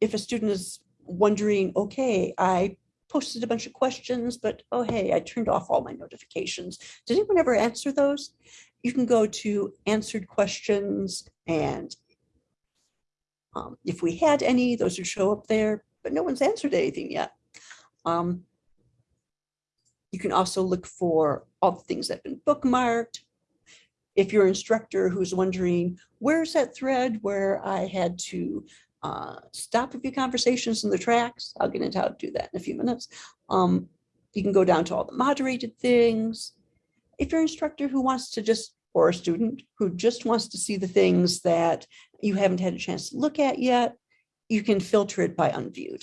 if a student is wondering, okay, I posted a bunch of questions, but oh, hey, I turned off all my notifications. Did anyone ever answer those? You can go to answered questions and um, if we had any, those would show up there, but no one's answered anything yet. Um, you can also look for all the things that have been bookmarked. If you're instructor who's wondering, where's that thread where I had to uh, stop a few conversations in the tracks? I'll get into how to do that in a few minutes. Um, you can go down to all the moderated things. If you're an instructor who wants to just, or a student who just wants to see the things that you haven't had a chance to look at yet, you can filter it by unviewed.